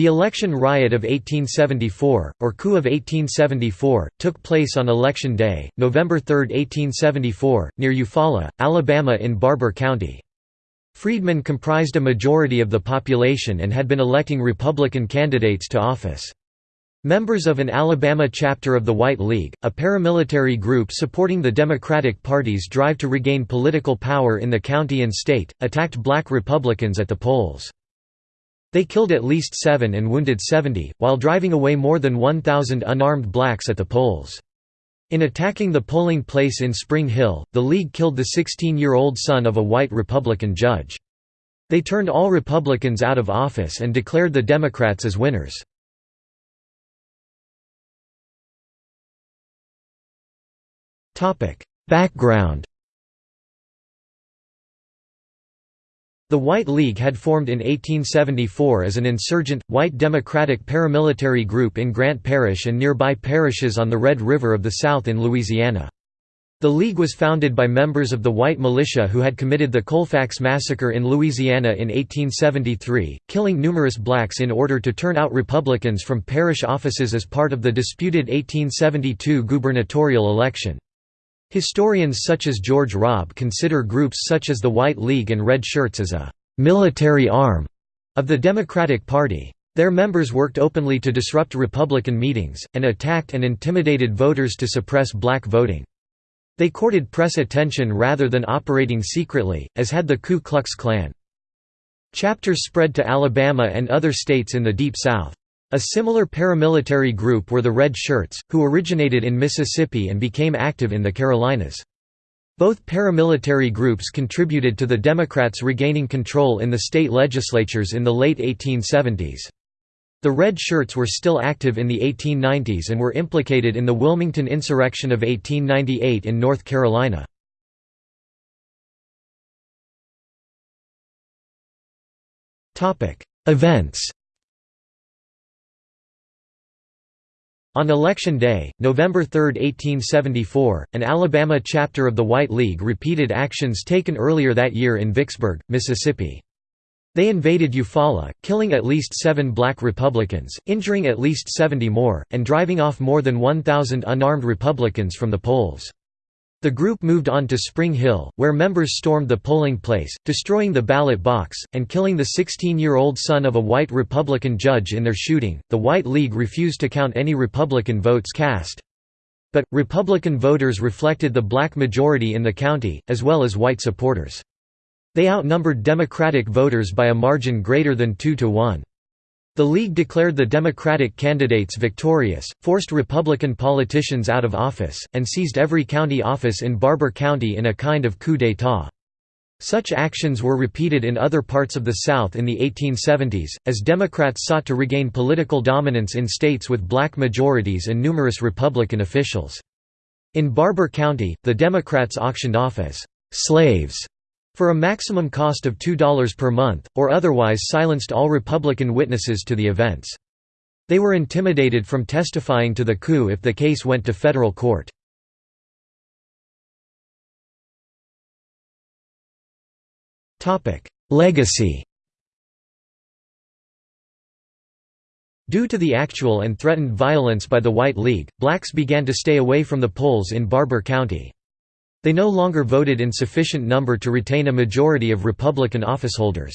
The election riot of 1874, or coup of 1874, took place on Election Day, November 3, 1874, near Eufaula, Alabama in Barbour County. Freedmen comprised a majority of the population and had been electing Republican candidates to office. Members of an Alabama chapter of the White League, a paramilitary group supporting the Democratic Party's drive to regain political power in the county and state, attacked black Republicans at the polls. They killed at least seven and wounded 70, while driving away more than 1,000 unarmed blacks at the polls. In attacking the polling place in Spring Hill, the League killed the 16-year-old son of a white Republican judge. They turned all Republicans out of office and declared the Democrats as winners. Background The White League had formed in 1874 as an insurgent, white democratic paramilitary group in Grant Parish and nearby parishes on the Red River of the South in Louisiana. The League was founded by members of the white militia who had committed the Colfax Massacre in Louisiana in 1873, killing numerous blacks in order to turn out Republicans from parish offices as part of the disputed 1872 gubernatorial election. Historians such as George Robb consider groups such as the White League and Red Shirts as a «military arm» of the Democratic Party. Their members worked openly to disrupt Republican meetings, and attacked and intimidated voters to suppress black voting. They courted press attention rather than operating secretly, as had the Ku Klux Klan. Chapters spread to Alabama and other states in the Deep South. A similar paramilitary group were the Red Shirts, who originated in Mississippi and became active in the Carolinas. Both paramilitary groups contributed to the Democrats regaining control in the state legislatures in the late 1870s. The Red Shirts were still active in the 1890s and were implicated in the Wilmington insurrection of 1898 in North Carolina. Events On Election Day, November 3, 1874, an Alabama chapter of the White League repeated actions taken earlier that year in Vicksburg, Mississippi. They invaded Eufaula, killing at least seven black Republicans, injuring at least 70 more, and driving off more than 1,000 unarmed Republicans from the polls. The group moved on to Spring Hill, where members stormed the polling place, destroying the ballot box, and killing the 16 year old son of a white Republican judge in their shooting. The White League refused to count any Republican votes cast. But, Republican voters reflected the black majority in the county, as well as white supporters. They outnumbered Democratic voters by a margin greater than 2 to 1. The League declared the Democratic candidates victorious, forced Republican politicians out of office, and seized every county office in Barbour County in a kind of coup d'état. Such actions were repeated in other parts of the South in the 1870s, as Democrats sought to regain political dominance in states with black majorities and numerous Republican officials. In Barbour County, the Democrats auctioned off as «slaves» for a maximum cost of $2 per month, or otherwise silenced all Republican witnesses to the events. They were intimidated from testifying to the coup if the case went to federal court. Legacy Due to the actual and threatened violence by the White League, blacks began to stay away from the polls in Barbour County. They no longer voted in sufficient number to retain a majority of Republican officeholders.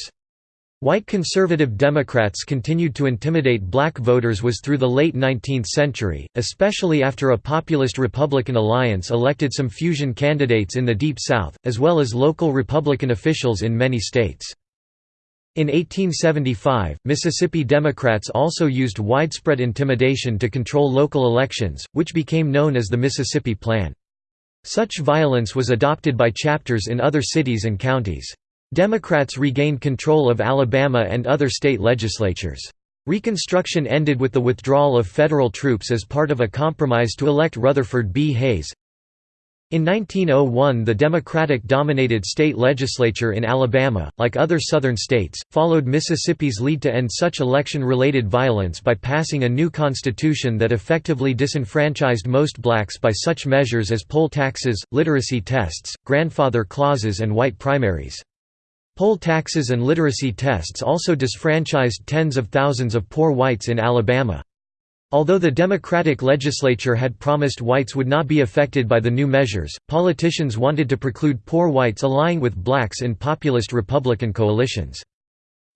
White conservative Democrats continued to intimidate black voters was through the late 19th century, especially after a populist Republican alliance elected some fusion candidates in the Deep South, as well as local Republican officials in many states. In 1875, Mississippi Democrats also used widespread intimidation to control local elections, which became known as the Mississippi Plan. Such violence was adopted by chapters in other cities and counties. Democrats regained control of Alabama and other state legislatures. Reconstruction ended with the withdrawal of federal troops as part of a compromise to elect Rutherford B. Hayes. In 1901 the Democratic-dominated state legislature in Alabama, like other southern states, followed Mississippi's lead to end such election-related violence by passing a new constitution that effectively disenfranchised most blacks by such measures as poll taxes, literacy tests, grandfather clauses and white primaries. Poll taxes and literacy tests also disfranchised tens of thousands of poor whites in Alabama. Although the Democratic legislature had promised whites would not be affected by the new measures, politicians wanted to preclude poor whites allying with blacks in populist Republican coalitions.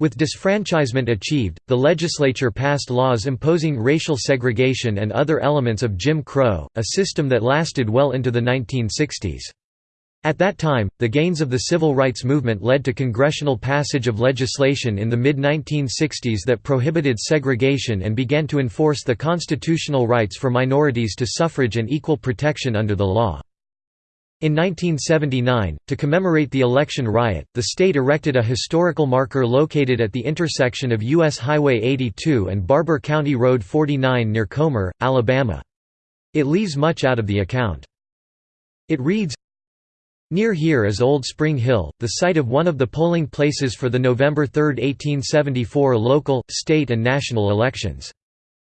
With disfranchisement achieved, the legislature passed laws imposing racial segregation and other elements of Jim Crow, a system that lasted well into the 1960s. At that time, the gains of the civil rights movement led to congressional passage of legislation in the mid-1960s that prohibited segregation and began to enforce the constitutional rights for minorities to suffrage and equal protection under the law. In 1979, to commemorate the election riot, the state erected a historical marker located at the intersection of U.S. Highway 82 and Barbour County Road 49 near Comer, Alabama. It leaves much out of the account. It reads, Near here is Old Spring Hill, the site of one of the polling places for the November 3, 1874 local, state and national elections.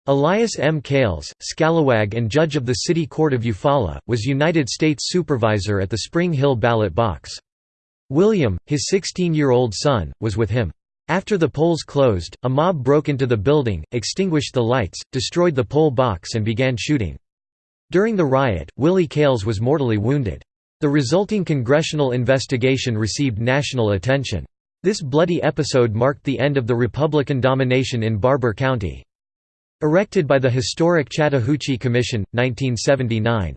Elias M. Keils, scalawag and judge of the City Court of Eufaula, was United States Supervisor at the Spring Hill ballot box. William, his 16-year-old son, was with him. After the polls closed, a mob broke into the building, extinguished the lights, destroyed the poll box and began shooting. During the riot, Willie Keils was mortally wounded. The resulting congressional investigation received national attention. This bloody episode marked the end of the Republican domination in Barbour County. Erected by the historic Chattahoochee Commission, 1979.